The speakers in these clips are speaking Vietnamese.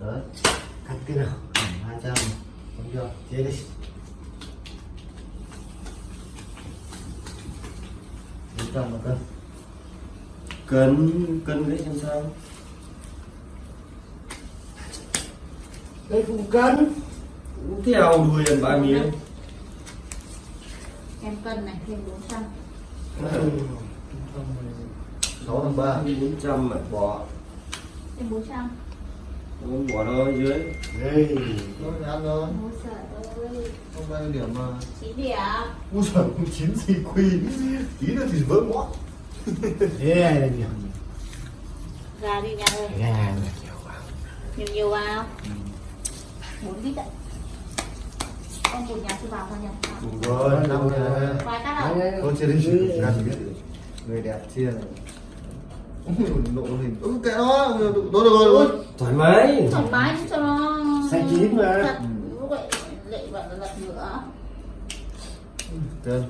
đấy cắt cái nào hai trăm đúng chưa chia đi bốn trăm một cân cân cân đấy làm sao đây cũng cân Cũng theo đuôi lần ba miếng em cân này thêm 400 sáu thằng ba bốn trăm mà bỏ thêm 400 Không bỏ nó dưới. Đây nó ăn thôi. Ôi trời ơi không bao nhiêu điểm mà. 9 điểm. Ui giời chín gì quy. Tí nữa thì vỡ mõm thế này là nhiều? Ra đi nha ơi. Gà này nhiều quá? Nhiều nhiều vào 4 lít đấy con một nhà chưa vào thôi nhỉ Đúng rồi rồi. Năm này vài cắt đâu tôi chia đi chỉ ra biết người đẹp chia Nộ hình. Ừ, kệ nó. Tôi được rồi rồi thoải mái. Thoải mái chứ cho nó. Xanh chín mà. thật vậy lại là lật nữa cân.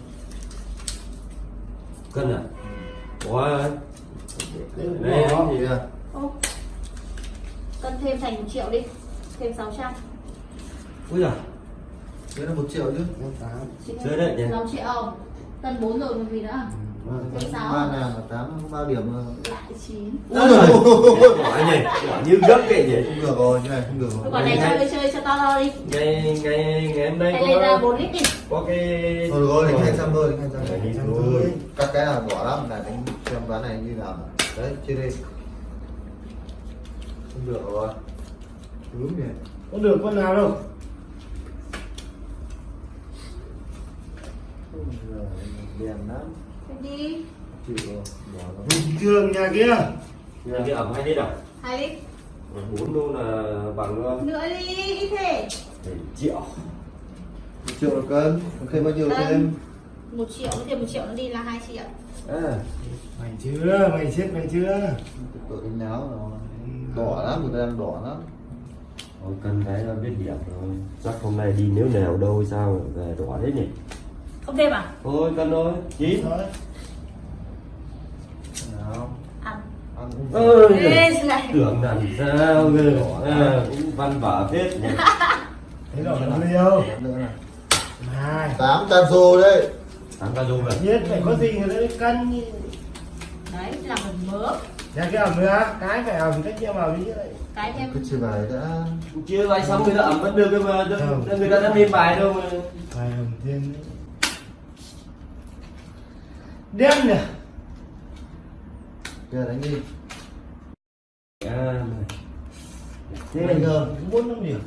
Cân à? Bỏ Đấy, đấy gì à cân thêm thành 1 triệu đi. Thêm 600 ui giời. Thế là một triệu chứ. Năm tám Chơi đấy nhỉ? 6 triệu. Cân 4 rồi còn gì nữa Thêm sáu. Ba nào mà tám không bao điểm mà. Lại 9 ui giời. Bỏ nhỉ bỏ như gấp vậy nhỉ? Không được rồi như này không được rồi. Còn này chơi chơi cho to to đi. ngày ngày ngày hôm nay Hay lấy ra có 4 lít đi. có cái thôi được rồi đánh hai trăm thôi đánh hai Đấy, đi trăm thôi. các cái là bỏ lắm là đánh xem ván này như nào? Đấy chia đi. Không được rồi. Đúng nhỉ. Có được con nào đâu? Ôi đèn lắm đi bình thường nhà kia. Nhà cái ẩm hai lít à 2 lít bốn đô là bằng ờ, nữa đi ít thế. 7 triệu. Một triệu một cân. Thêm bao nhiêu thêm? 1 triệu thêm 1 triệu nó đi là 2 triệu. À. Mày chưa? Mày chết mày chưa? Tội đánh náo rồi đỏ lắm người ta đang đỏ lắm. Thôi cân cái là biết điểm rồi. Chắc hôm nay đi nếu nào đâu sao về đỏ thế nhỉ không thêm à thôi cân thôi. Chín. Thôi nào. Ăn. Ăn cũng ơi tưởng làm sao cơ à, cũng văn vở nhỉ. Thế rồi là nữa này. Hai. Tám trăm xu đấy. Thắng ca dung rồi nhất phải có gì người cân như đấy là phần mỡ nhà cái ẩm nữa cái phải ẩm cách chia vào đi cái thêm cứ chia bài đã. Chưa bài xong người ta ẩm vẫn được cơ mà người ta đã lên bài đâu mà. Phải ẩm thêm nữa. Đen nè giờ đánh đi. À, thế là không? bốn năm điểm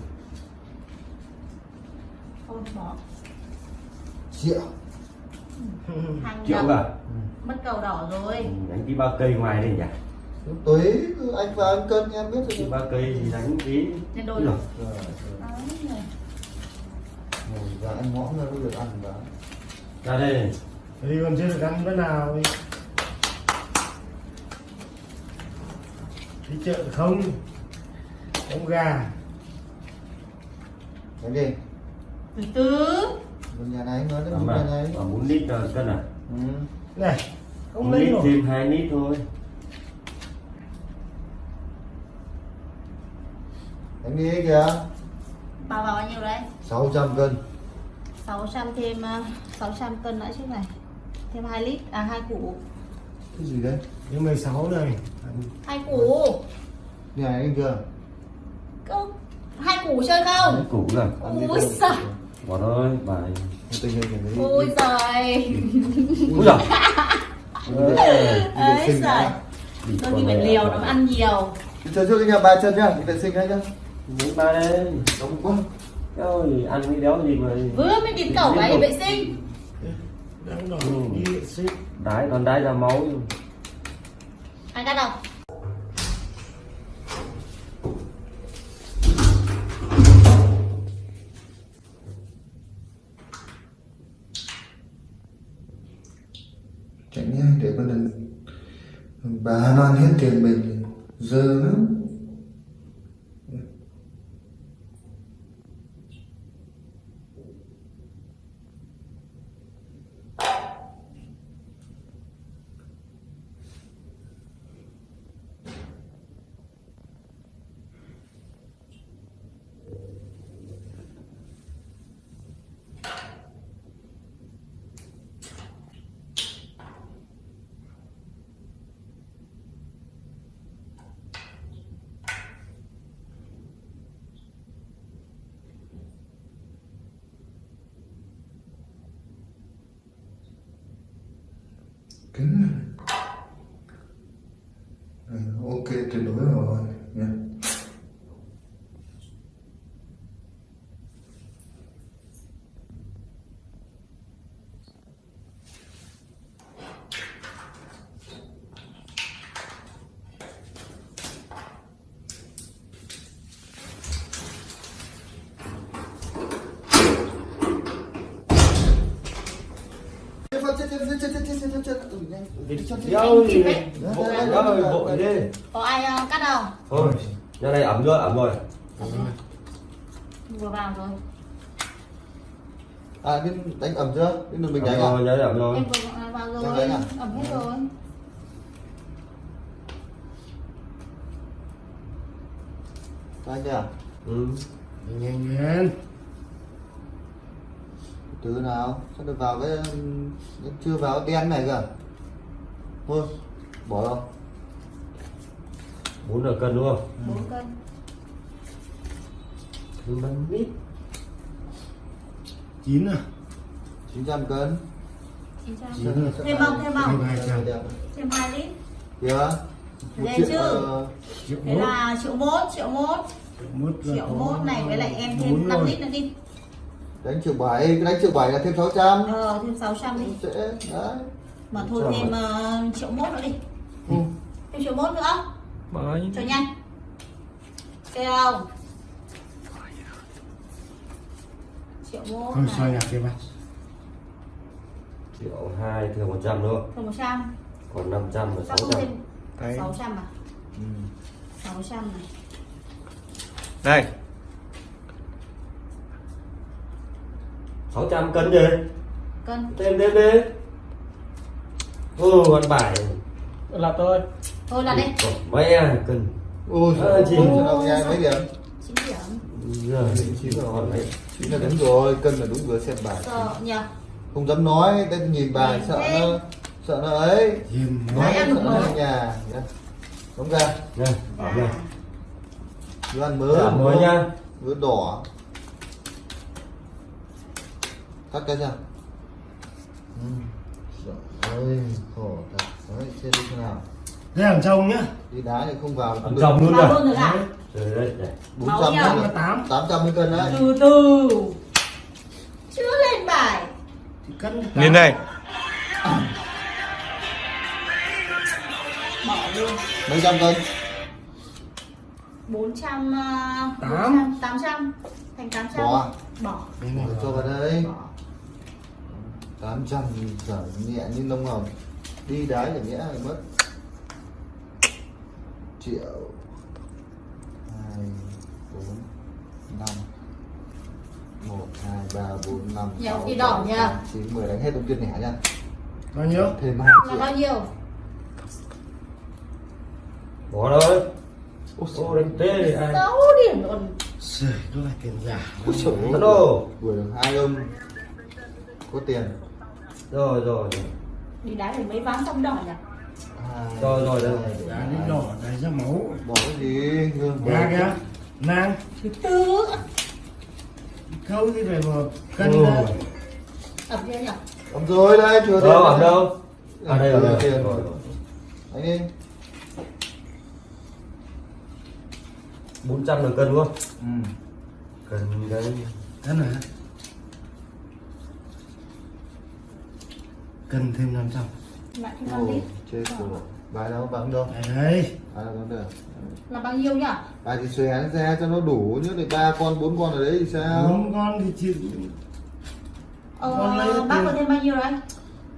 triệu triệu cả mất cầu đỏ rồi. Ừ, đánh tí ba cây ngoài đây nhỉ? Túi anh và anh cân em biết rồi ba cây thì đánh tí. Ui đôi Rồi, và anh mõm ra mới được ăn và ra đây thì còn chưa được ăn bữa nào đi đi chợ không? Không gà. Đánh đi từ từ. Một nhà này nói đến một mà nhà này. À, bốn lít là cân à? Ừ. này không lít nổi. thêm hai lít thôi. Đánh đi kìa. Bao vào bao nhiêu đấy 600 cân. 600 thêm uh, 600 cân nữa chứ này thêm 2 lít à hai củ. Cái gì đấy nhưng 16 này. Hai củ. Nhà anh chưa? Không hai củ chơi không? Củ rồi ăn đi Ôi giời. bỏ thôi bài tình hình này. Ôi giời. Ui giời. Ôi ấy giời. Đôi con khi phải liều nó ăn nhiều. Chơi trước cái nhà ba chân nhá vệ sinh đấy nhá. Mấy ba đây. Đúng quá. Ôi, ăn cái đéo gì mà vừa mới đến cổng ấy vệ sinh Ừ. đái còn đái ra máu ăn cắt đâu? Chạy nhanh để con đừng bà nó ăn hết tiền mình dơ lắm kính ok tuyệt đối rồi Đâu thì vội vội đi có ai ờ, cắt đâu thôi nhà này ẩm rồi ẩm rồi vừa vào rồi À, bên đánh ẩm chưa? Bên đường mình ẩm đánh à? rồi này ẩm rồi em vừa vào rồi đánh à? ẩm hết rồi Đánh chưa? ừ. nhanh nhanh Từ nào? Sao được vào cái chưa vào đen này cơ? Thôi, bỏ đâu? bốn là cân đúng không bốn cân thứ bánh mít chín à 900 cân. chín trăm Chín rồi. thêm không thêm không Thêm hai trăm. lít Lên triệu, chưa? ờ, thế là triệu mốt triệu mốt triệu mốt này với lại em thêm 5 rồi. lít nữa đi đánh triệu bảy, đánh triệu bảy là thêm 600. ờ thêm 600 đi Dễ, đấy. Mà thôi Trăm thêm ờ, triệu mốt nữa đi. Ừ. thêm triệu mốt nữa. Bye. cho nhanh. Ok không triệu mốt không xoay mặt triệu hai thường một trăm nữa thêm một trăm. Còn năm trăm và sao sáu trăm. thêm? Sáu trăm à? Ừ. sáu trăm này. Đây. sáu trăm cân gì cân. Thêm thêm đi ừ con bài là tôi thôi là đi mẹ à, cân Ôi, Ờ, chị. Mấy điểm? chín điểm giờ Chín rồi. mấy Chín là đúng rồi, cân là đúng vừa xem bài. sợ nhờ Không dám nói, đây nhìn bài Nhìn sợ thế. nó sợ nó ấy. Nói sợ được nó ở nhà. nhá. Đúng ra, này đồ ăn mới. ẩm mới nha Vừa đỏ. Cắt cái chưa? ơi khổ thật đấy chết đi nào thế hàng trồng nhá đi đá thì không vào hàng trồng luôn rồi trời ơi bốn trăm tám. Cân đấy. Từ từ. Chưa lên bài. Nhìn đây bỏ luôn. Mấy trăm cân? Ờ, bốn trăm tám. trăm thành tám trăm. Bỏ. À? Bỏ. Cho vào đây. Bỏ. 800 trở nhẹ như lông hồng. Đi đá thì nhẽ là mất triệu hai bốn năm một hai ba bốn năm sáu, bảy, chín mười. Đánh hết đồng tiền lẻ nha bao nhiêu? Thêm hai là triệu. bao nhiêu? Bỏ rồi. Ôi ô đánh tê thì ai 6 điểm luôn Trời, nó là tiền giả. Ôi trời ơi, vừa được hai ông. Có tiền rồi rồi rồi. đi đá thì mấy ván xong đỏ nhỉ? Hai, Rồi, rồi, đá hai. đến đỏ đá ra máu. Bỏ cái gì? Hương ra kìa. Nang. Thứ tư. Câu thì phải vào cân Ừ. ẩm chưa nhỉ? Ẩm rồi đây chưa đâu ẩm đâu? À đây rồi Chưa đây. tiền. rồi. Rồi. anh đi. Bốn trăm là cân đúng không? Ừ. cân cái cân hả cân thêm 500 lại thêm 5 Ồ, lít chết rồi. Bài đâu? Bằng đâu? Được. Là bao nhiêu nhỉ? Bài thì xòe ra cho nó đủ chứ thì ba con bốn con ở đấy thì sao? Bốn con thì chịu ờ, Con bác có thêm bao nhiêu đấy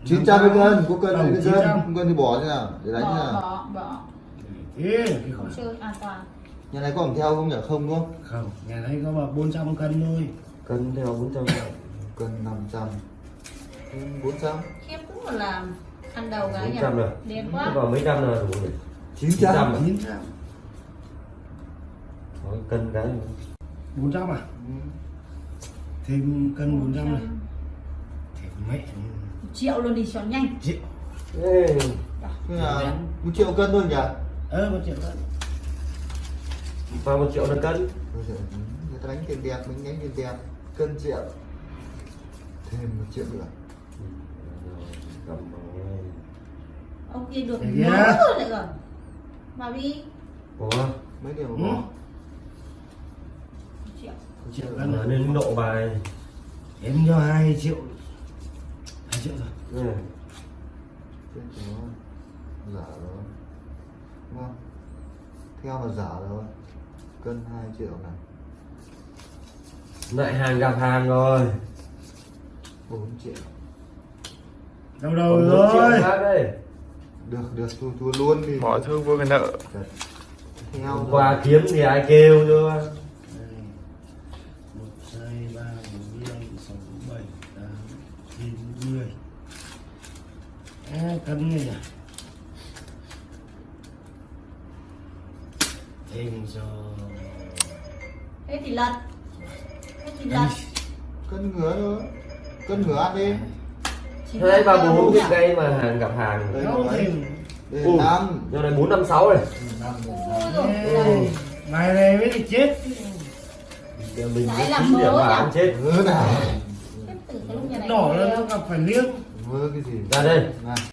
chín trăm cái cân có cân thì cái cân 900. không cân thì bỏ thế nào để đánh thế bỏ nào bỏ bỏ. Thế không chơi an toàn. Nhà này có ẩm theo không nhỉ? Không đúng không? Không nhà đây có vào 400 cân thôi. Cân theo bốn trăm. Cân năm trăm. Bốn trăm. Khiếp cũng là ăn đầu gái nhỉ? 400 rồi. điên Thế quá vào mấy trăm là đủ nhỉ? Chín 900 trăm à? 900 Đó, cân cái. 400 à? Thêm cân 400 này thì mẹ. Triệu luôn đi cho nhanh. Triệu. Ê, là một triệu cân thôi nhỉ? Ơ một triệu cân. Vào một triệu là cân? Người ta đánh tiền đẹp mình đánh tiền đẹp. Cân triệu. Thêm một triệu nữa. Rồi, rồi. Ông kia được Thế nhớ kìa. rồi lại rồi. Mà đi Ủa, mấy điều Ừ. bỏ triệu. Triệu mà cân nên nộ bài. Em cho hai triệu. Hai triệu rồi. Ừ. chết rồi. Giả rồi. Đúng không? Theo là giả rồi. Cân 2 triệu này. Lại hàng gặp hàng rồi. 4 triệu đâu đâu rồi. được được thua thua luôn đi. Bỏ thương vô cái nợ. Theo rồi. qua kiếm thì ai kêu chưa Đây. một hai ba bốn năm sáu bảy tám chín mười. À, cân này nhỉ? Thêm cho thế thì lật. Thế thì lật. cân ngứa thôi. Cân ngứa ăn đi Thế ba bốn cái cây mà hàng. Gặp hàng Ừ. năm. giờ này bốn năm sáu dồi, Ừ. này. bài này mới được chết. Giờ mình Đấy mới là tính điểm nhỉ? ăn chết. Ngứa nào. Này về là nó gặp phải liếc. Ngứa cái gì? Ra đây. Này